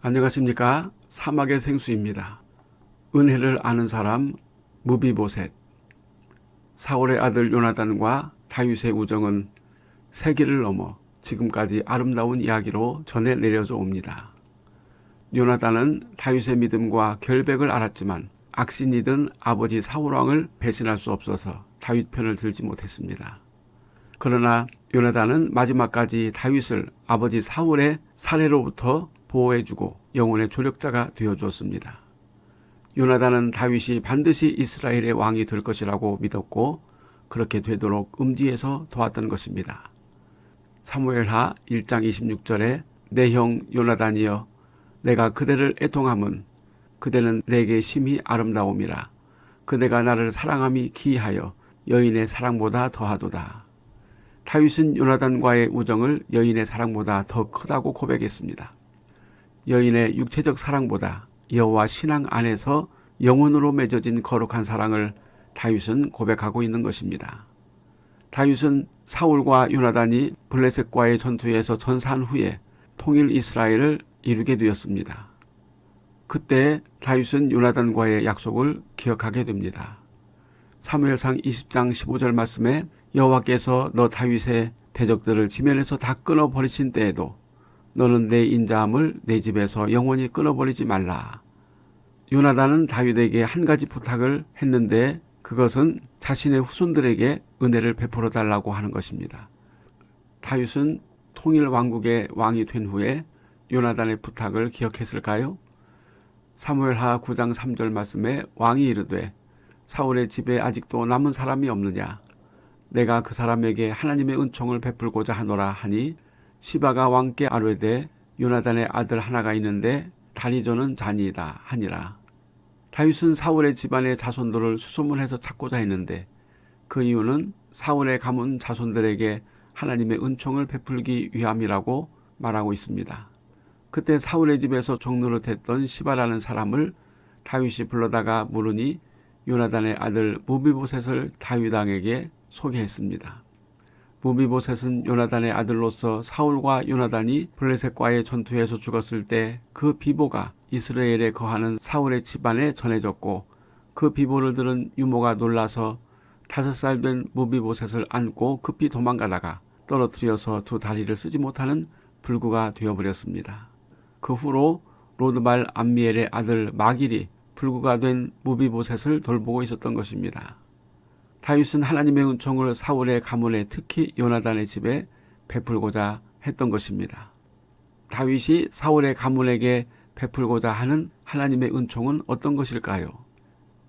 안녕하십니까 사막의 생수입니다. 은혜를 아는 사람 무비보셋 사울의 아들 요나단과 다윗의 우정은 세기를 넘어 지금까지 아름다운 이야기로 전해 내려져 옵니다. 요나단은 다윗의 믿음과 결백을 알았지만 악신이든 아버지 사울왕을 배신할 수 없어서 다윗 편을 들지 못했습니다. 그러나 요나단은 마지막까지 다윗을 아버지 사울의 살해로부터 보호해주고 영혼의 조력자가 되어주었습니다. 요나단은 다윗이 반드시 이스라엘의 왕이 될 것이라고 믿었고 그렇게 되도록 음지에서 도왔던 것입니다. 사무엘하 1장 26절에 내 형 요나단이여 내가 그대를 애통함은 그대는 내게 심히 아름다움이라 그대가 나를 사랑함이 기이하여 여인의 사랑보다 더하도다. 다윗은 요나단과의 우정을 여인의 사랑보다 더 크다고 고백했습니다. 여인의 육체적 사랑보다 여호와 신앙 안에서 영혼으로 맺어진 거룩한 사랑을 다윗은 고백하고 있는 것입니다. 다윗은 사울과 요나단이 블레셋과의 전투에서 전사한 후에 통일 이스라엘을 이루게 되었습니다. 그때 다윗은 요나단과의 약속을 기억하게 됩니다. 사무엘상 20장 15절 말씀에 여호와께서 너 다윗의 대적들을 지면에서 다 끊어버리신 때에도 너는 내 인자함을 내 집에서 영원히 끊어버리지 말라. 요나단은 다윗에게 한 가지 부탁을 했는데 그것은 자신의 후손들에게 은혜를 베풀어 달라고 하는 것입니다. 다윗은 통일 왕국의 왕이 된 후에 요나단의 부탁을 기억했을까요? 사무엘하 9장 3절 말씀에 왕이 이르되 사울의 집에 아직도 남은 사람이 없느냐 내가 그 사람에게 하나님의 은총을 베풀고자 하노라 하니 시바가 왕께 아뢰되 요나단의 아들 하나가 있는데 다리조는 잔이다 하니라. 다윗은 사울의 집안의 자손들을 수소문해서 찾고자 했는데 그 이유는 사울의 가문 자손들에게 하나님의 은총을 베풀기 위함이라고 말하고 있습니다. 그때 사울의 집에서 종로를 했던 시바라는 사람을 다윗이 불러다가 물으니 요나단의 아들 무비보셋을 다윗 왕에게 소개했습니다. 므비보셋은 요나단의 아들로서 사울과 요나단이 블레셋과의 전투에서 죽었을 때 그 비보가 이스라엘에 거하는 사울의 집안에 전해졌고 그 비보를 들은 유모가 놀라서 다섯 살 된 므비보셋을 안고 급히 도망가다가 떨어뜨려서 두 다리를 쓰지 못하는 불구가 되어버렸습니다. 그 후로 로드발 암미엘의 아들 마길이 불구가 된 므비보셋을 돌보고 있었던 것입니다. 다윗은 하나님의 은총을 사울의 가문에 특히 요나단의 집에 베풀고자 했던 것입니다. 다윗이 사울의 가문에게 베풀고자 하는 하나님의 은총은 어떤 것일까요?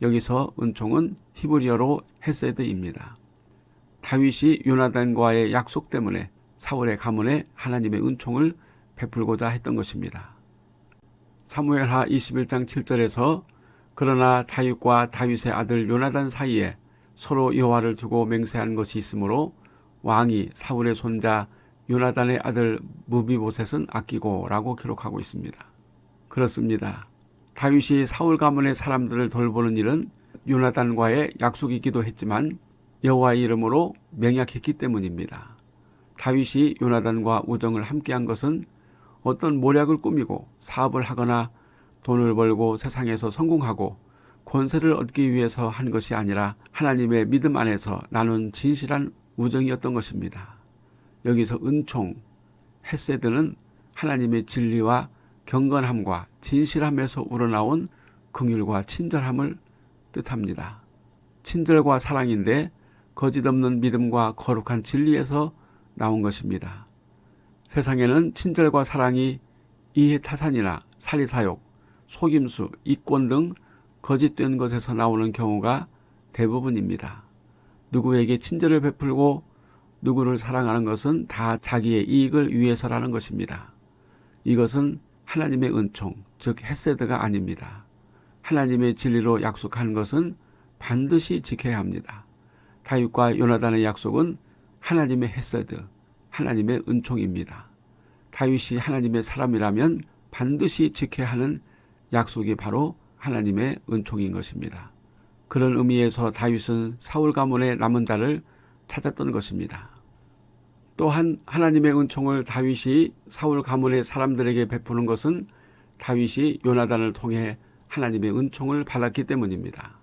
여기서 은총은 히브리어로 헤세드입니다. 다윗이 요나단과의 약속 때문에 사울의 가문에 하나님의 은총을 베풀고자 했던 것입니다. 사무엘하 21장 7절에서 그러나 다윗과 다윗의 아들 요나단 사이에 서로 여호와를 두고 맹세한 것이 있으므로 왕이 사울의 손자 요나단의 아들 무비보셋은 아끼고 라고 기록하고 있습니다. 그렇습니다. 다윗이 사울 가문의 사람들을 돌보는 일은 요나단과의 약속이기도 했지만 여호와의 이름으로 맹약했기 때문입니다. 다윗이 요나단과 우정을 함께한 것은 어떤 모략을 꾸미고 사업을 하거나 돈을 벌고 세상에서 성공하고 권세를 얻기 위해서 한 것이 아니라 하나님의 믿음 안에서 나눈 진실한 우정이었던 것입니다. 여기서 은총, 헤세드는 하나님의 진리와 경건함과 진실함에서 우러나온 긍휼과 친절함을 뜻합니다. 친절과 사랑인데 거짓 없는 믿음과 거룩한 진리에서 나온 것입니다. 세상에는 친절과 사랑이 이해타산이나 사리사욕, 속임수, 이권 등 거짓된 것에서 나오는 경우가 대부분입니다. 누구에게 친절을 베풀고 누구를 사랑하는 것은 다 자기의 이익을 위해서라는 것입니다. 이것은 하나님의 은총, 즉 헤세드가 아닙니다. 하나님의 진리로 약속하는 것은 반드시 지켜야 합니다. 다윗과 요나단의 약속은 하나님의 헤세드, 하나님의 은총입니다. 다윗이 하나님의 사람이라면 반드시 지켜야 하는 약속이 바로 하나님의 은총인 것입니다. 그런 의미에서 다윗은 사울 가문의 남은 자를 찾았던 것입니다. 또한 하나님의 은총을 다윗이 사울 가문의 사람들에게 베푸는 것은 다윗이 요나단을 통해 하나님의 은총을 받았기 때문입니다.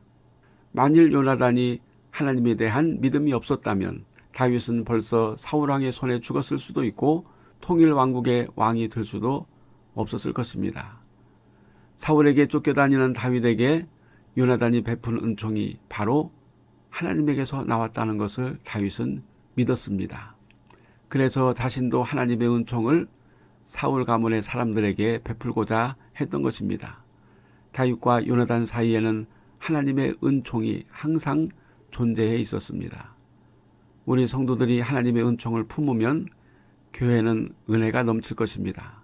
만일 요나단이 하나님에 대한 믿음이 없었다면 다윗은 벌써 사울왕의 손에 죽었을 수도 있고 통일 왕국의 왕이 될 수도 없었을 것입니다. 사울에게 쫓겨다니는 다윗에게 요나단이 베푼 은총이 바로 하나님에게서 나왔다는 것을 다윗은 믿었습니다. 그래서 자신도 하나님의 은총을 사울 가문의 사람들에게 베풀고자 했던 것입니다. 다윗과 요나단 사이에는 하나님의 은총이 항상 존재해 있었습니다. 우리 성도들이 하나님의 은총을 품으면 교회는 은혜가 넘칠 것입니다.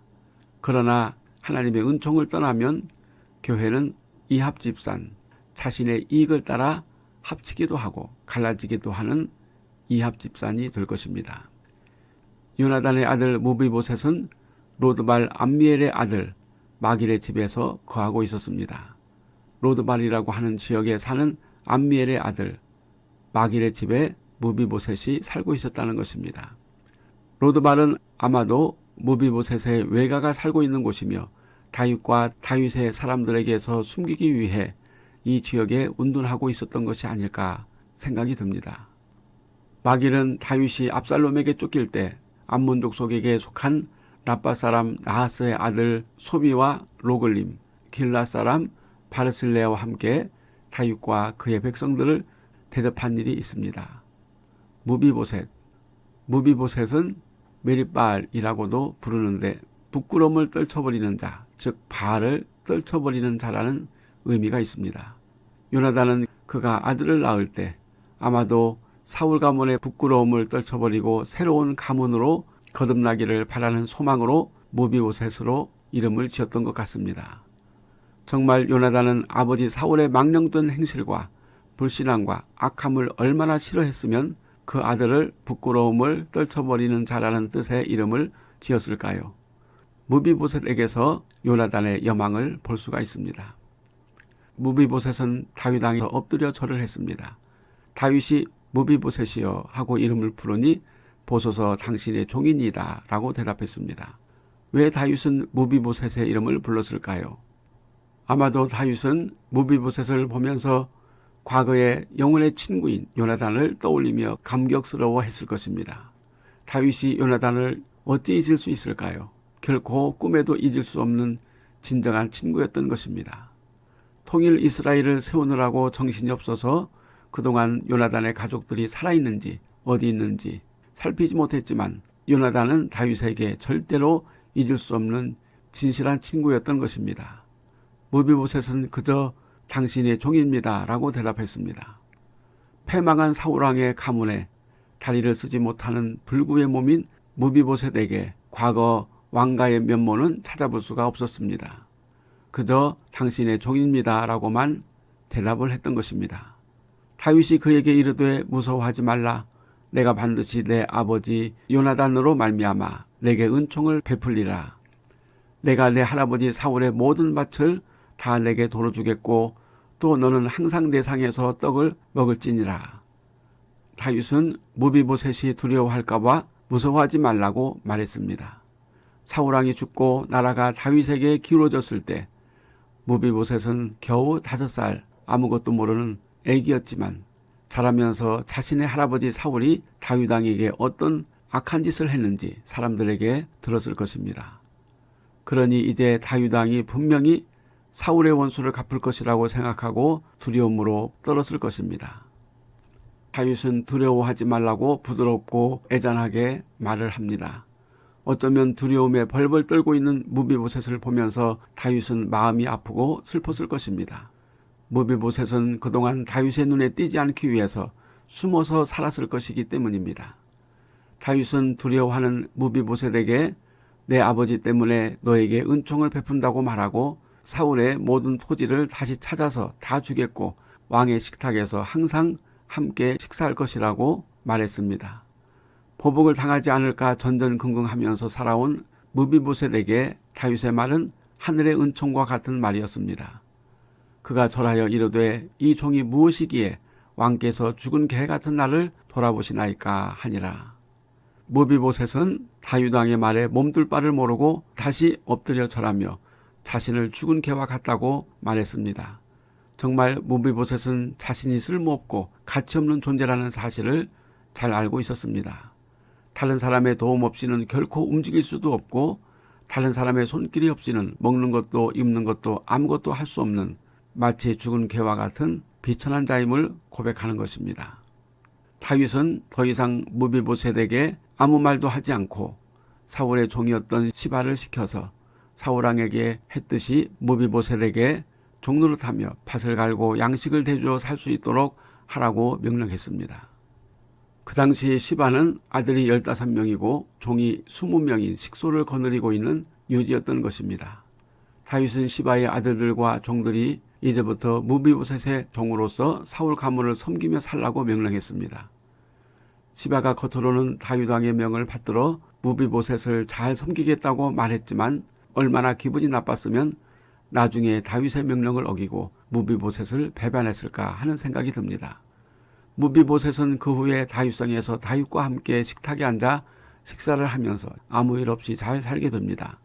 그러나 하나님의 은총을 떠나면 교회는 이합집산, 자신의 이익을 따라 합치기도 하고 갈라지기도 하는 이합집산이 될 것입니다. 요나단의 아들 므비보셋은 로드발 암미엘의 아들 마길의 집에서 거하고 있었습니다. 로드발이라고 하는 지역에 사는 암미엘의 아들 마길의 집에 므비보셋이 살고 있었다는 것입니다. 로드발은 아마도 므비보셋의 외가가 살고 있는 곳이며 다윗과 다윗의 사람들에게서 숨기기 위해 이 지역에 은둔하고 있었던 것이 아닐까 생각이 듭니다. 마길은 다윗이 압살롬에게 쫓길 때 암몬 족속에게 속한 랍바 사람 나하스의 아들 소비와 로글림, 길르앗 사람 바르실래와 함께 다윗과 그의 백성들을 대접한 일이 있습니다. 므비보셋, 므비보셋은 므립바알이라고도 부르는데 부끄러움을 떨쳐버리는 자, 즉 바알을 떨쳐버리는 자라는 의미가 있습니다. 요나단은 그가 아들을 낳을 때 아마도 사울 가문의 부끄러움을 떨쳐버리고 새로운 가문으로 거듭나기를 바라는 소망으로 무비오셋으로 이름을 지었던 것 같습니다. 정말 요나단은 아버지 사울의 망령된 행실과 불신앙과 악함을 얼마나 싫어했으면 그 아들을 부끄러움을 떨쳐버리는 자라는 뜻의 이름을 지었을까요? 무비보셋에게서 요나단의 여망을 볼 수가 있습니다. 무비보셋은 다윗 왕에 엎드려 절을 했습니다. 다윗이 무비보셋이여 하고 이름을 부르니 보소서 당신의 종인이다 라고 대답했습니다. 왜 다윗은 무비보셋의 이름을 불렀을까요? 아마도 다윗은 무비보셋을 보면서 과거의 영혼의 친구인 요나단을 떠올리며 감격스러워 했을 것입니다. 다윗이 요나단을 어찌 잊을 수 있을까요? 결코 꿈에도 잊을 수 없는 진정한 친구였던 것입니다. 통일 이스라엘을 세우느라고 정신이 없어서 그동안 요나단의 가족들이 살아있는지 어디 있는지 살피지 못했지만 요나단은 다윗에게 절대로 잊을 수 없는 진실한 친구였던 것입니다. 무비보셋은 그저 당신의 종입니다 라고 대답했습니다. 패망한 사울왕의 가문에 다리를 쓰지 못하는 불구의 몸인 무비보셋에게 과거 왕가의 면모는 찾아볼 수가 없었습니다. 그저 당신의 종입니다 라고만 대답을 했던 것입니다. 다윗이 그에게 이르되 무서워하지 말라 내가 반드시 내 아버지 요나단으로 말미암아 내게 은총을 베풀리라 내가 내 할아버지 사울의 모든 밭을 다 내게 도로 주겠고 또 너는 항상 내 상에서 떡을 먹을지니라 다윗은 무비보셋이 두려워할까봐 무서워하지 말라고 말했습니다. 사울왕이 죽고 나라가 다윗에게 기울어졌을 때 무비보셋은 겨우 다섯 살 아무것도 모르는 애기였지만 자라면서 자신의 할아버지 사울이 다윗왕에게 어떤 악한 짓을 했는지 사람들에게 들었을 것입니다. 그러니 이제 다윗왕이 분명히 사울의 원수를 갚을 것이라고 생각하고 두려움으로 떨었을 것입니다. 다윗은 두려워하지 말라고 부드럽고 애잔하게 말을 합니다. 어쩌면 두려움에 벌벌 떨고 있는 무비보셋을 보면서 다윗은 마음이 아프고 슬펐을 것입니다. 무비보셋은 그동안 다윗의 눈에 띄지 않기 위해서 숨어서 살았을 것이기 때문입니다. 다윗은 두려워하는 무비보셋에게 내 아버지 때문에 너에게 은총을 베푼다고 말하고 사울의 모든 토지를 다시 찾아서 다 주겠고 왕의 식탁에서 항상 함께 식사할 것이라고 말했습니다. 보복을 당하지 않을까 전전긍긍하면서 살아온 무비보셋에게 다윗의 말은 하늘의 은총과 같은 말이었습니다. 그가 절하여 이르되 이 종이 무엇이기에 왕께서 죽은 개 같은 나를 돌아보시나이까 하니라. 무비보셋은 다윗왕의 말에 몸둘 바를 모르고 다시 엎드려 절하며 자신을 죽은 개와 같다고 말했습니다. 정말 무비보셋은 자신이 쓸모없고 가치없는 존재라는 사실을 잘 알고 있었습니다. 다른 사람의 도움 없이는 결코 움직일 수도 없고 다른 사람의 손길이 없이는 먹는 것도 입는 것도 아무것도 할 수 없는 마치 죽은 개와 같은 비천한 자임을 고백하는 것입니다. 다윗은 더 이상 무비보셋에게 아무 말도 하지 않고 사울의 종이었던 시바를 시켜서 사울왕에게 했듯이 무비보셋에게 종노릇하며 밭을 갈고 양식을 대주어 살 수 있도록 하라고 명령했습니다. 그 당시 시바는 아들이 15명이고 종이 20명인 식소를 거느리고 있는 유지였던 것입니다. 다윗은 시바의 아들들과 종들이 이제부터 무비보셋의 종으로서 사울 가문을 섬기며 살라고 명령했습니다. 시바가 겉으로는 다윗 왕의 명을 받들어 무비보셋을 잘 섬기겠다고 말했지만 얼마나 기분이 나빴으면 나중에 다윗의 명령을 어기고 무비보셋을 배반했을까 하는 생각이 듭니다. 무비보셋은 그 후에 다윗성에서 다윗과 함께 식탁에 앉아 식사를 하면서 아무 일 없이 잘 살게 됩니다.